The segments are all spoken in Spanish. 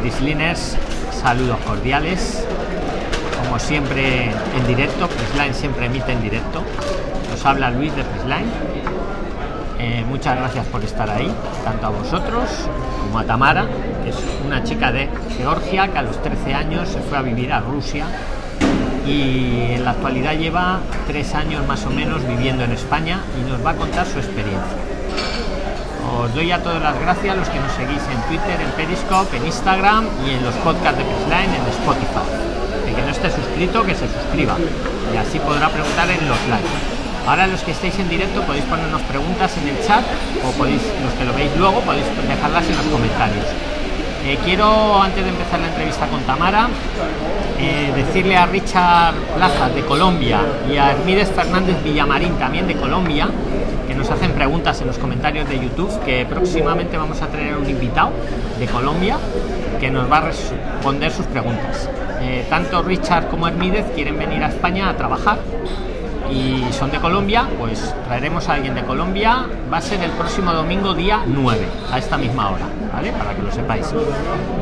Prisliners, saludos cordiales. Como siempre en directo, Prisline siempre emite en directo. Nos habla Luis de Prisline. Eh, muchas gracias por estar ahí, tanto a vosotros como a Tamara, que es una chica de Georgia que a los 13 años se fue a vivir a Rusia y en la actualidad lleva tres años más o menos viviendo en España y nos va a contar su experiencia. Os doy a todas las gracias a los que nos seguís en Twitter, en Periscope, en Instagram y en los podcasts de Prisline en Spotify. El que no esté suscrito, que se suscriba y así podrá preguntar en los likes. Ahora los que estéis en directo podéis ponernos preguntas en el chat o podéis, los que lo veis luego, podéis dejarlas en los comentarios. Eh, quiero, antes de empezar la entrevista con Tamara, eh, decirle a Richard Plaza de Colombia y a Hermídez Fernández Villamarín también de Colombia, que nos hacen preguntas en los comentarios de YouTube, que próximamente vamos a tener un invitado de Colombia que nos va a responder sus preguntas. Eh, tanto Richard como Hermídez quieren venir a España a trabajar y son de Colombia, pues traeremos a alguien de Colombia. Va a ser el próximo domingo, día 9, a esta misma hora, ¿vale? Para que lo sepáis.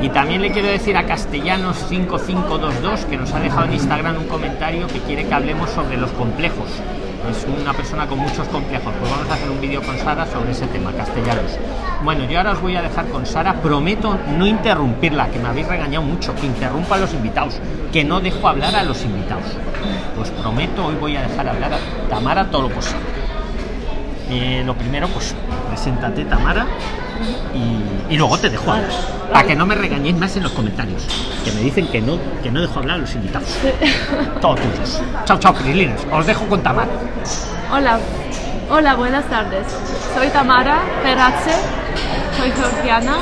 Y también le quiero decir a Castellanos5522 que nos ha dejado en Instagram un comentario que quiere que hablemos sobre los complejos. Es una persona con muchos complejos. Pues vamos a hacer un vídeo con Sara sobre ese tema, castellanos. Bueno, yo ahora os voy a dejar con Sara. Prometo no interrumpirla, que me habéis regañado mucho, que interrumpa a los invitados, que no dejo hablar a los invitados. Pues prometo, hoy voy a dejar hablar a Tamara todo lo posible. Eh, lo primero, pues preséntate, Tamara, y, y luego te dejo hablar. Para que no me regañéis más en los comentarios, que me dicen que no, que no dejo hablar a los invitados. Todos tuyos. Chao, chao, Prislines. Os dejo con Tamara. Hola, hola, buenas tardes. Soy Tamara Peratze, soy georgiana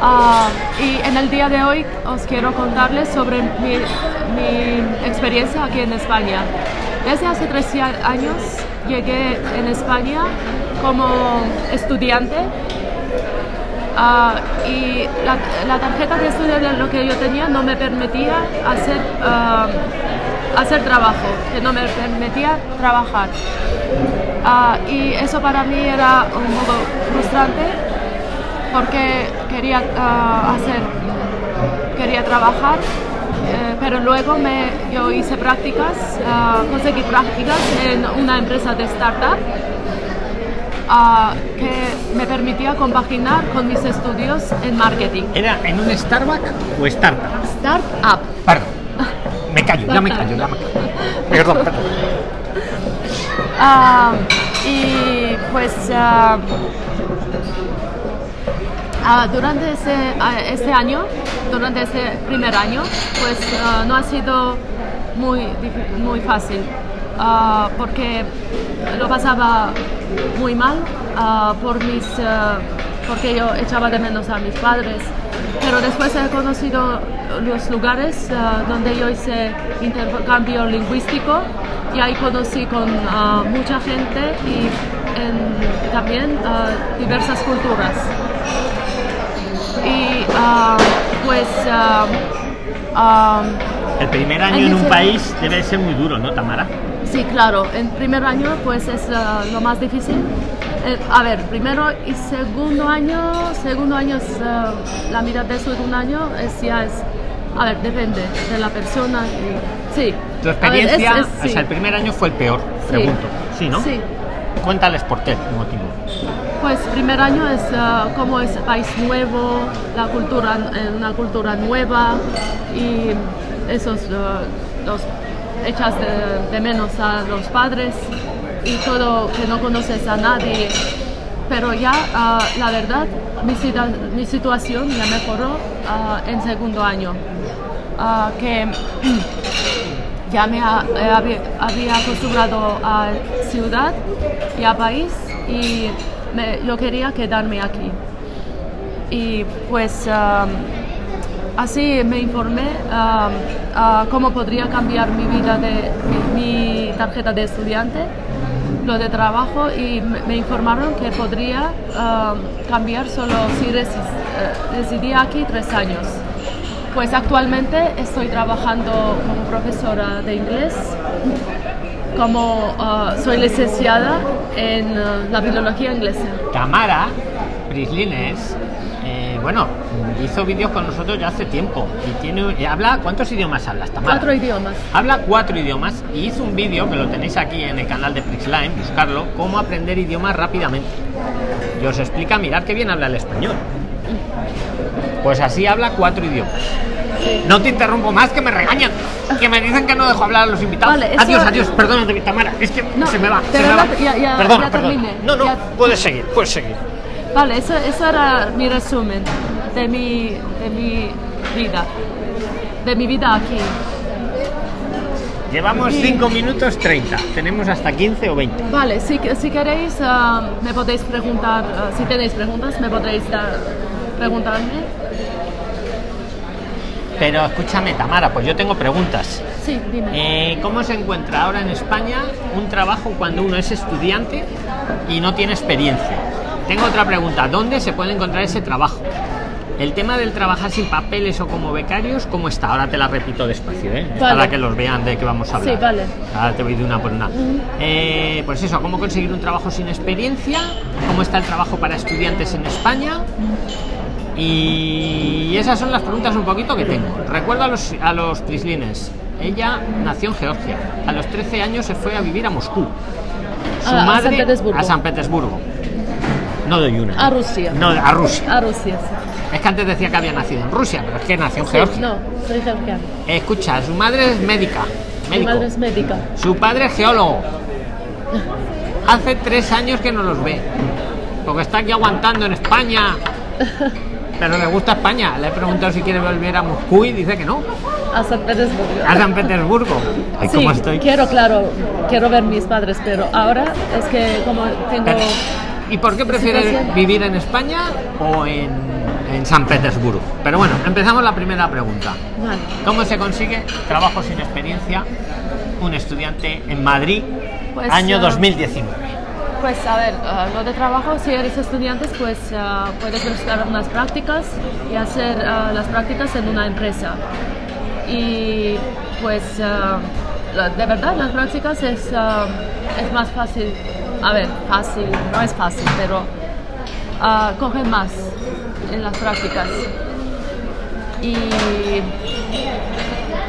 ah, y en el día de hoy os quiero contarles sobre mi, mi experiencia aquí en España. Desde hace 13 años llegué en España como estudiante ah, y la, tarjeta de estudio de lo que yo tenía no me permitía hacer, ah, hacer trabajo, que no me permitía trabajar. Ah, y eso para mí era un poco frustrante porque quería hacer, quería trabajar, eh, pero luego me, yo hice prácticas, conseguí prácticas en una empresa de startup ah, que me permitía compaginar con mis estudios en marketing. ¿Era en un Starbucks o Startup? Startup. Perdón. Me callo, ya me callo, ya me callo. Perdón, perdón. Ah, y pues ah, ah, durante ese, este año, durante este primer año, pues ah, no ha sido muy, muy fácil porque lo pasaba muy mal ah, por mis, ah, porque yo echaba de menos a mis padres. Pero después he conocido los lugares ah, donde yo hice intercambio lingüístico y ahí conocí con mucha gente y también diversas culturas. Y pues El primer año en un país debe ser muy duro, ¿no, Tamara? sí, claro, en primer año pues es ah, lo más difícil. Eh, a ver, primero y segundo año, segundo año es ah, la mitad de segundo año es ya es, a ver, depende de la persona. y- sí. Tu A ver, es- experiencia, es- o sí. sea, el primer año fue el peor, Sí. pregunto. Sí, ¿no? Sí. Cuéntales por qué motivo. Pues primer año es ah, como es país nuevo, la cultura, eh, una cultura nueva y esos los echas de, menos a los padres y todo que no conoces a nadie. Pero ya ah, la verdad mi, mi situación ya mejoró ah, en segundo año. Ah, que ya me ha- había, acostumbrado a ciudad y a país y yo quería quedarme aquí. Y pues así me informé cómo podría cambiar mi vida de mi, tarjeta de estudiante, lo de trabajo y me, informaron que podría am, cambiar solo si eh, residía aquí tres años. Pues actualmente estoy trabajando como profesora de inglés, como ah, soy licenciada en ah, la biología inglesa. Tamara Prislines bueno, hizo vídeos con nosotros ya hace tiempo y tiene y habla ¿cuántos idiomas habla Tamara? Cuatro idiomas. Habla cuatro idiomas y hizo un vídeo que lo tenéis aquí en el canal de Prixline, buscarlo, cómo aprender idiomas rápidamente. Y os explica, mirad qué bien habla el español. Pues así habla cuatro idiomas. No te interrumpo más que me regañan, que me dicen que no dejo hablar a los invitados. Vale, adiós, adiós, perdónate, Tamara, es que No, se me va, se me va. ya- ya- perdona, ya perdona. terminé, No, no, ya- puedes seguir, puedes seguir. Vale, eso, eso era mi resumen de mi, de mi vida. De mi vida aquí. Llevamos 5 minutos 30, tenemos hasta 15 o 20. Vale, si, si queréis, ah, me podéis preguntar, ah, si tenéis preguntas, me podréis dar, preguntarme. Pero escúchame, Tamara, pues yo tengo preguntas. Sí, dime. Eh, ¿Cómo se encuentra ahora en España un trabajo cuando uno es estudiante y no tiene experiencia? Tengo otra pregunta, ¿dónde se puede encontrar ese trabajo? El tema del trabajar sin papeles o como becarios, ¿cómo está? Ahora te la repito despacio, ¿eh? Vale. Para que los vean de qué vamos a hablar. Sí, vale. Ahora te voy de una por una. Eh, pues eso, ¿cómo conseguir un trabajo sin experiencia? ¿Cómo está el trabajo para estudiantes en España? Y esas son las preguntas un poquito que tengo. Recuerdo a los, a los prislines. Ella nació en Georgia. A los 13 años se fue a vivir a Moscú. Su A- a madre San Petersburgo. a San Petersburgo. No doy una. A Rusia. No, a Rusia. A Rusia, sí. Es que antes decía que había nacido en Rusia, pero es que nació en Sí, Georgia. no, soy georgiana. Escucha, su madre es médica. Médico. madre es médica. Su padre es geólogo. Hace tres años que no los ve. Porque está aquí aguantando en España. Pero le gusta España. Le he preguntado si quiere volver a Moscú y dice que no. A San Petersburgo. A San Petersburgo. Ay, Sí, ¿cómo estoy? quiero, claro, quiero ver mis padres, pero ahora es que como tengo... Pero, ¿Y por qué prefiere situación. vivir en España o en, en San Petersburgo? Pero bueno, empezamos la primera pregunta. Vale. ¿Cómo se consigue trabajo sin experiencia un estudiante en Madrid Pues, año ah, 2019? Pues a ver, ah, lo de trabajo, si eres estudiante, pues ah, puedes buscar unas prácticas y hacer ah, las prácticas en una empresa. Y pues ah, de verdad las prácticas es, ah, es más fácil, a ver, fácil, no es fácil, pero ah, cogen más en las prácticas. Y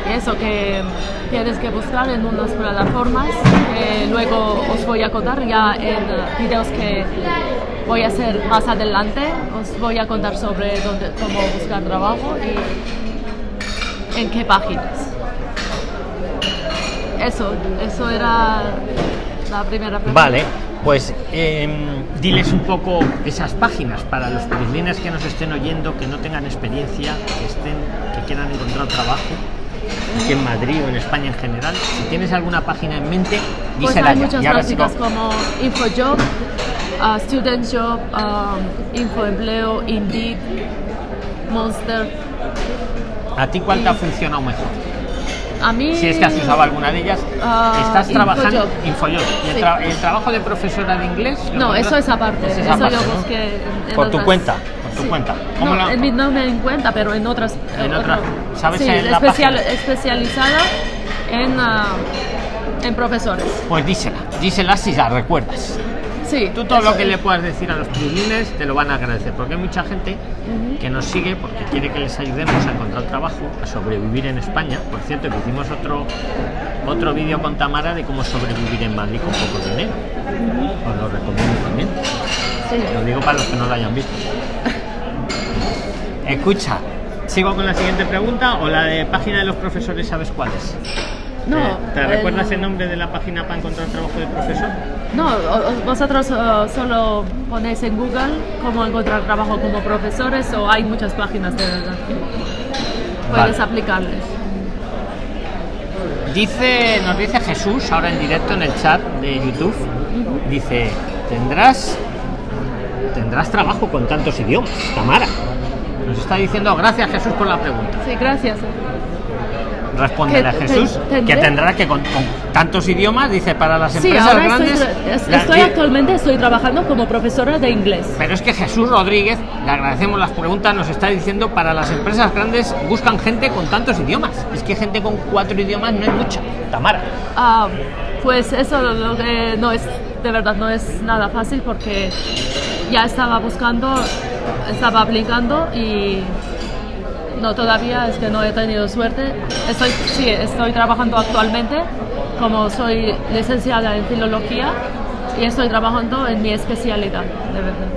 eso que tienes que buscar en unas plataformas que luego os voy a contar ya en eh, videos que voy a hacer más adelante os voy a contar sobre dónde, cómo buscar trabajo y en qué páginas eso eso era la primera pregunta Vale, pues em, diles un poco esas páginas para los prislines que nos estén oyendo, que no tengan experiencia, que estén, que quieran encontrar trabajo, aquí en Madrid o en España en general. Si tienes alguna página en mente, pues dísela hay ya. muchas como InfoJob, uh, Student Job, um, Infoempleo, Indeed, Monster. ¿A ti cuál te ha funcionado mejor? A mí. Si es que has usado alguna de ellas, Ah, estás trabajando. Infojob. ¿Y el, Sí. tra- el trabajo de profesora de inglés? No, eso es aparte. Es eso parte, yo ¿no? busqué en Por tu cuenta, por tu Sí. cuenta. ¿Cómo No, la- en mi no me en cuenta, pero en otras. En otra- ¿sabes sí, en la especial- página? especializada en, ah, en profesores. Pues dísela, dísela si la recuerdas. Sí. Tú todo lo que es. le puedas decir a los prislines te lo van a agradecer, porque hay mucha gente que nos sigue porque quiere que les ayudemos a encontrar trabajo, a sobrevivir en España. Por cierto, que hicimos otro otro vídeo con Tamara de cómo sobrevivir en Madrid con poco dinero. Os lo recomiendo también. Sí. Lo digo para los que no lo hayan visto. Escucha, ¿sigo con la siguiente pregunta o la de página de los profesores sabes cuál es? No. ¿Te, te el- recuerdas el nombre de la página para encontrar trabajo de profesor? No, vosotros ah, solo ponéis en Google cómo encontrar trabajo como profesores o hay muchas páginas de verdad. Puedes Vale. aplicarles. Dice, nos dice Jesús ahora en directo en el chat de YouTube. Dice, tendrás tendrás trabajo con tantos idiomas, Tamara. Nos está diciendo, gracias Jesús por la pregunta. Sí, gracias. Respóndele a Jesús tendré- que tendrá que con, con tantos idiomas, dice, para las Sí, empresas ahora grandes. la- estoy actualmente estoy trabajando como profesora de inglés. Pero es que Jesús Rodríguez, le agradecemos las preguntas, nos está diciendo para las empresas grandes buscan gente con tantos idiomas. Es que gente con cuatro idiomas no es mucha. Tamara. Ah, pues eso lo que no es, de verdad no es nada fácil porque ya estaba buscando estaba aplicando y no, todavía es que no he tenido suerte. Estoy, sí, estoy trabajando actualmente como soy licenciada en filología y estoy trabajando en mi especialidad, de verdad.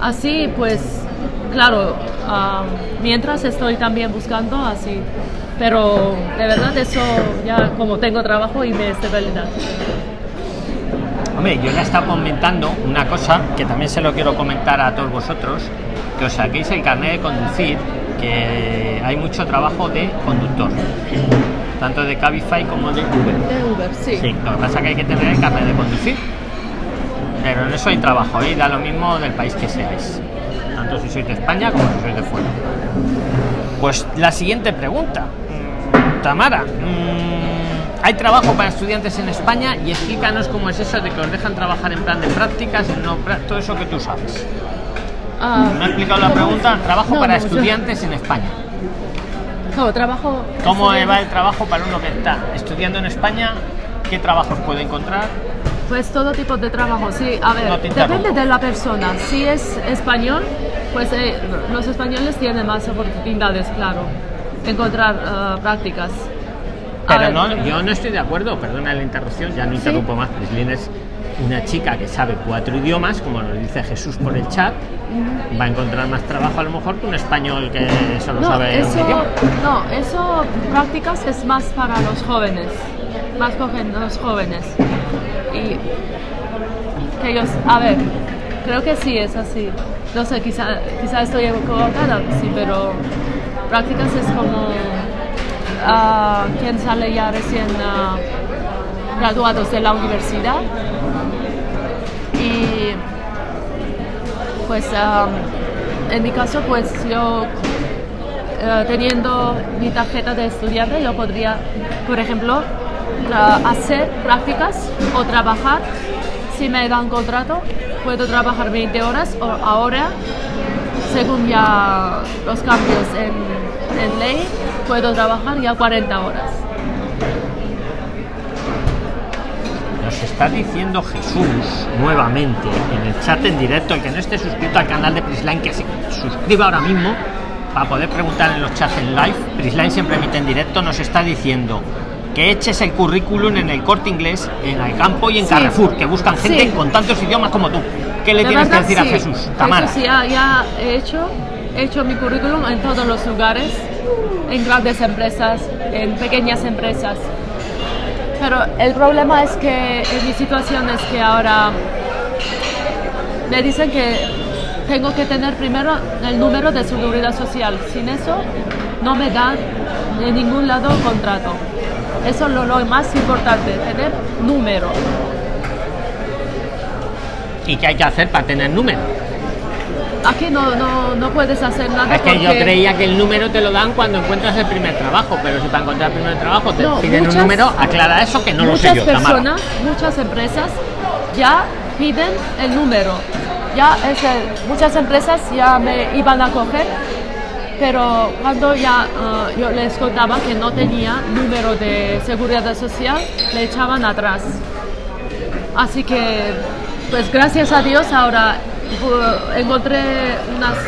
Así pues, claro, ah, mientras estoy también buscando así, pero de verdad eso ya como tengo trabajo y me estabilidad. Hombre, yo ya estaba comentando una cosa que también se lo quiero comentar a todos vosotros, que os saquéis el carnet de conducir, que hay mucho trabajo de conductor, tanto de Cabify como de Uber. De Uber, sí. Sí, lo que pasa es que hay que tener el carnet de conducir. Pero en eso hay trabajo y da lo mismo del país que seáis. Tanto si sois de España como si sois de fuera. Pues la siguiente pregunta. Mm, Tamara, mm, ¿hay trabajo para estudiantes en España? Y explícanos cómo es eso de que os dejan trabajar en plan de prácticas, en no, todo eso que tú sabes. Ah, ¿Me ha explicado la pregunta? Trabajo No, para no, yo- estudiantes en España. No, trabajo. ¿Cómo va el trabajo para uno que está estudiando en España? ¿Qué trabajos puede encontrar? Pues todo tipo de trabajo, sí. A ver, No depende de la persona. Si es español, pues eh, los españoles tienen más oportunidades, claro, de encontrar ah, prácticas. Pero ver, no, yo no estoy de acuerdo, perdona la interrupción, ya no interrumpo más. Prislin es una chica que sabe cuatro idiomas, como nos dice Jesús por el chat, va a encontrar más trabajo a lo mejor que un español que solo No, sabe un eso, idioma. no, eso prácticas es más para los jóvenes, más cogen los jóvenes. Y que ellos, a ver, creo que sí es así. No sé, quizá, quizá estoy equivocada, sí, pero prácticas es como ah, quien sale ya recién ah, graduados de la universidad y pues en mi caso pues yo eh, teniendo mi tarjeta de estudiante yo podría por ejemplo hacer prácticas o trabajar. Si me dan contrato puedo trabajar 20 horas o ahora según ya los cambios en, en ley puedo trabajar ya 40 horas Nos está diciendo Jesús nuevamente en el chat en directo, el que no esté suscrito al canal de Prisline, que se suscriba ahora mismo para poder preguntar en los chats en live. Prisline siempre emite en directo, nos está diciendo que eches el currículum en el corte inglés, en el campo y en Sí. Carrefour, que buscan gente Sí. con tantos idiomas como tú. ¿Qué le tienes que decir a. Jesús? Tamara. Eso sí, ya, ya he hecho, he hecho mi currículum en todos los lugares, en grandes empresas, en pequeñas empresas. Pero el problema es que en mi situación es que ahora me dicen que tengo que tener primero el número de seguridad social. Sin eso no me dan de ningún lado contrato. Eso es lo más importante, tener número. ¿Y qué hay que hacer para tener número? Aquí no, no, no puedes hacer nada Es que yo creía que el número te lo dan cuando encuentras el primer trabajo, pero si para encontrar el primer trabajo te No, piden muchas- un número, aclara eso que no lo sé muchas yo, Tamara. personas, muchas empresas ya piden el número. Ya es el- muchas empresas ya me iban a coger, pero cuando ya eh, yo les contaba que no tenía número de seguridad social, le echaban atrás. Así que, pues gracias a Dios ahora encontré unas-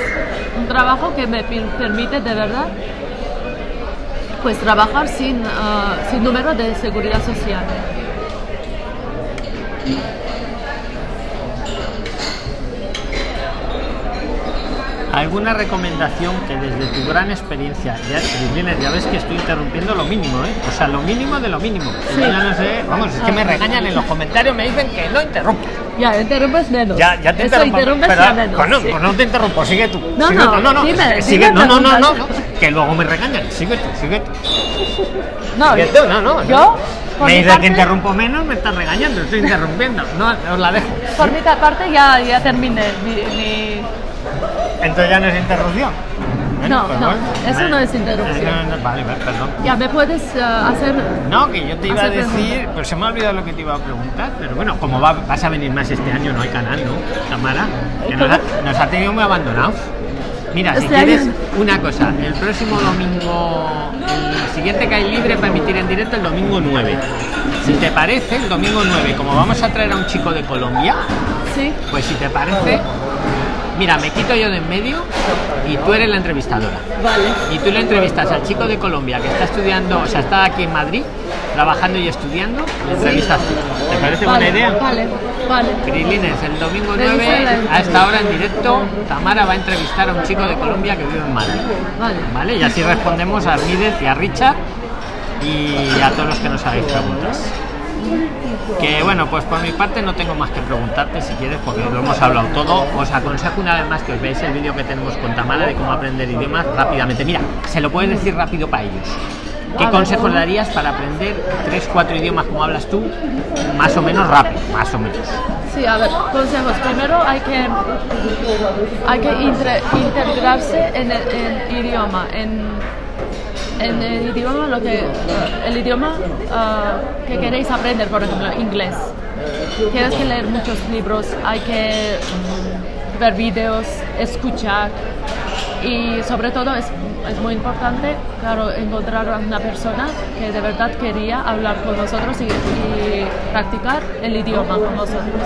un trabajo que me per- permite de verdad pues trabajar sin, ah, sin número de seguridad social. ¿Alguna recomendación que desde tu gran experiencia, ya, Cristina, ya ves que estoy interrumpiendo lo mínimo, ¿eh? O sea, lo mínimo de lo mínimo. Sí. Ya no sé, vamos, es que me regañan en los comentarios, me dicen que no interrumpo. Ya, interrumpes menos. Ya, ya te Eso interrumpo. interrumpes pero- menos. Bueno, sí. pues no te interrumpo, sigue tú. No, sigue no, no, no, dime, sigue, no, no, no, no, no, que luego me regañan. Sigue tú, sigue tú. No, Sigue tú, no, no. yo, no. me mi dices parte- que interrumpo menos, me estás regañando, estoy interrumpiendo. No, os la dejo. por mi parte ya, ya terminé mi, mi- Entonces ya no es interrupción. Bueno, No, pues no, bueno, eso vale. no es interrupción. No, no, vale, vale, perdón. Ya me puedes eh, hacer... No, que yo te iba a decir, pregunta. pues se me ha olvidado lo que te iba a preguntar, pero bueno, como va, vas a venir más este año, no hay canal, ¿no? Tamara, que nos ha, nos ha tenido muy abandonados. Mira, si Este quieres año- una cosa, el próximo domingo, el siguiente que hay libre para emitir en directo, el domingo 9. Si te parece, el domingo 9, como vamos a traer a un chico de Colombia, Sí, pues si te parece, Mira, me quito yo de en medio y tú eres la entrevistadora. Vale. Y tú le entrevistas al chico de Colombia que está estudiando, o sea, está aquí en Madrid, trabajando y estudiando, le entrevistas tú. ¿Te parece buena Vale, idea? Vale, vale. Crilines, el domingo Me gusta 9 la a esta hora en directo, Tamara va a entrevistar a un chico de Colombia que vive en Madrid. Vale. ¿Vale? Y así respondemos a Armídez y a Richard y a todos los que nos hagáis preguntas. Que bueno, pues por mi parte no tengo más que preguntarte si quieres, porque lo hemos hablado todo. Os aconsejo una vez más que os veáis el vídeo que tenemos con Tamara de cómo aprender idiomas rápidamente. Mira, se lo puedes decir rápido para ellos. ¿Qué consejos darías para aprender 3-4 idiomas como hablas tú? Más o menos rápido, más o menos. Sí, a ver, consejos. Primero hay que, hay que integrarse en el en idioma, en, en el idioma lo que el idioma ah, que queréis aprender, por ejemplo, inglés. Tienes que leer muchos libros, hay que ver vídeos, escuchar y sobre todo es, es muy importante, claro, encontrar a una persona que de verdad quería hablar con nosotros y, practicar el idioma con nosotros.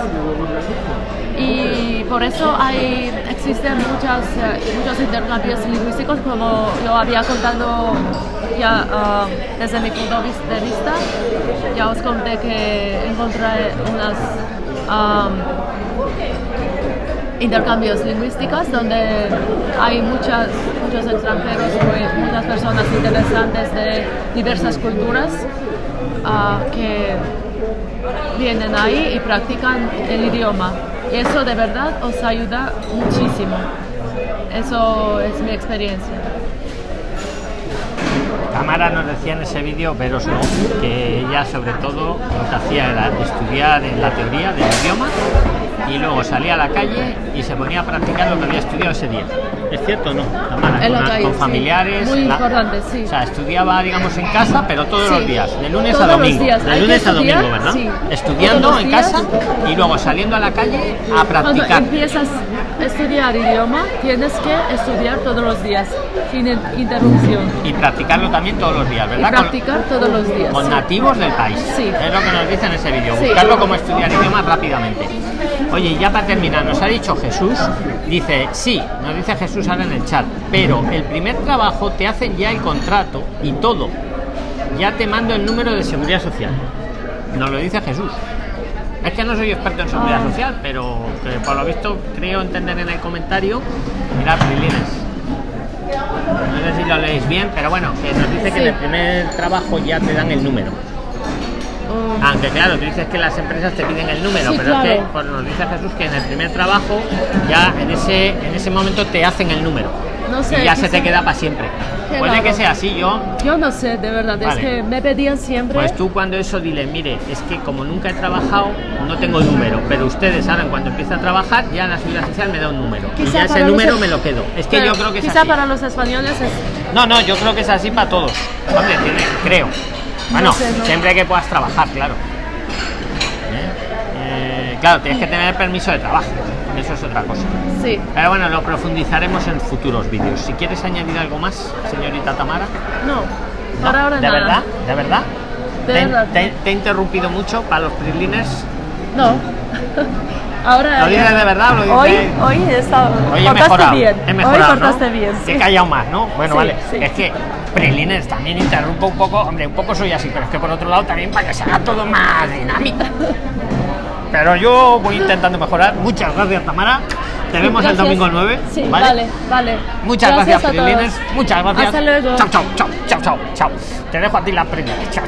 Y por eso hay, existen muchas, eh, muchos intercambios lingüísticos, como lo había contado ya ah, desde mi punto de vis- de vista. Ya os conté que encontré unas am, intercambios lingüísticos donde hay muchas, muchos extranjeros, muchas personas interesantes de diversas culturas ah, que vienen ahí y practican el idioma. Y eso de verdad os ayuda muchísimo. Eso es mi experiencia. Tamara nos decía en ese vídeo, veros no, que ella sobre todo lo que hacía estudiar en la teoría del idioma y luego salía a la calle y se ponía a practicar lo que había estudiado ese día. ¿Es cierto o no? Tamara, En la con, calle, con sí. familiares. Muy la- importante, sí. O sea, estudiaba, digamos, en casa, pero todos Sí. los días, de lunes Todos a los domingo. días. De lunes a domingo, ¿verdad? sí. Estudiando en casa y luego saliendo a la calle a Cuando practicar. empiezas a estudiar idioma, tienes que estudiar todos los días, sin in- interrupción. Y practicarlo también todos los días, Y ¿verdad? Con- practicar todos los días. con nativos del país. Sí. Es lo que nos dice en ese vídeo. Sí. Buscarlo como estudiar idiomas rápidamente. Oye, y ya para terminar, nos ha dicho Jesús, dice, sí, nos dice Jesús ahora en el chat, pero el primer trabajo te hacen ya el contrato y todo. Ya te mando el número de seguridad social. Nos lo dice Jesús. Es que no soy experto en seguridad Ah. social, pero que por lo visto creo entender en el comentario. Mirad, Prilines. No sé si lo leéis bien, pero bueno, que nos dice que en el primer trabajo ya te dan el número. Oh, Aunque claro, tú dices que las empresas te piden el número, Sí, pero es que pues, nos dice Jesús que en el primer trabajo ya en ese, en ese momento te hacen el número. No sé, y ya se te queda para siempre. Qué Puede que sea así, yo. Yo no sé, de verdad, Vale. es que me pedían siempre. Pues tú cuando eso dile, mire, es que como nunca he trabajado, no tengo número, pero ustedes saben cuando empieza a trabajar, ya la seguridad social me da un número. y Quizá ya ese los número me lo quedo. Es que pero yo creo que es quizá así. para los españoles es No, no, yo creo que es así para todos. Hombre, tiene- creo. Bueno, sé, no. siempre que puedas trabajar, claro. ¿Eh? Eh, claro, tienes que tener permiso de trabajo. Eso es otra cosa. sí. Pero bueno, lo profundizaremos en futuros vídeos. Si quieres añadir algo más, señorita Tamara. No, por ahora ¿De nada. verdad? ¿De verdad? De ¿Te, verdad. te- te he interrumpido mucho para los prisliners? No. ahora ¿Lo dices de verdad lo dices? Hoy, hoy he estado. Hoy he mejorado. bien. He mejorado, hoy cortaste ¿no? bien. He sí. callado más, ¿no? Bueno, Sí, vale. sí. Es que Prisliners también interrumpo un poco. Hombre, un poco soy así, pero es que por otro lado también para que se haga todo más dinámico. Pero yo voy intentando mejorar. Muchas gracias, Tamara. Te vemos el Gracias. domingo 9. Sí, ¿vale? vale, vale. Muchas gracias. Prisliners. Muchas gracias. Hasta luego. Chao, chao, chao, chao, chao, chao. Te dejo a ti la primera. Chao, chao.